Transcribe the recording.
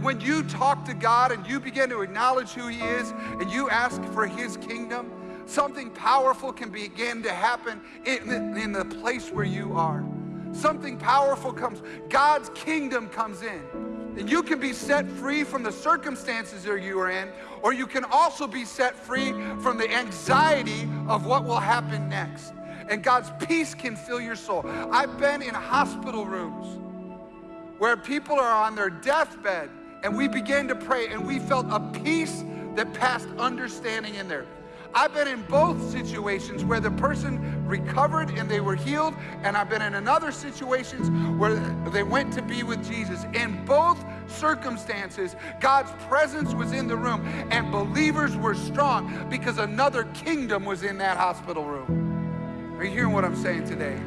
When you talk to God and you begin to acknowledge who He is and you ask for His kingdom, something powerful can begin to happen in the, in the place where you are. Something powerful comes, God's kingdom comes in. And you can be set free from the circumstances that you are in, or you can also be set free from the anxiety of what will happen next. And God's peace can fill your soul. I've been in hospital rooms where people are on their deathbed and we began to pray and we felt a peace that passed understanding in there. I've been in both situations where the person recovered and they were healed, and I've been in another situations where they went to be with Jesus. In both circumstances, God's presence was in the room, and believers were strong because another kingdom was in that hospital room. Are you hearing what I'm saying today?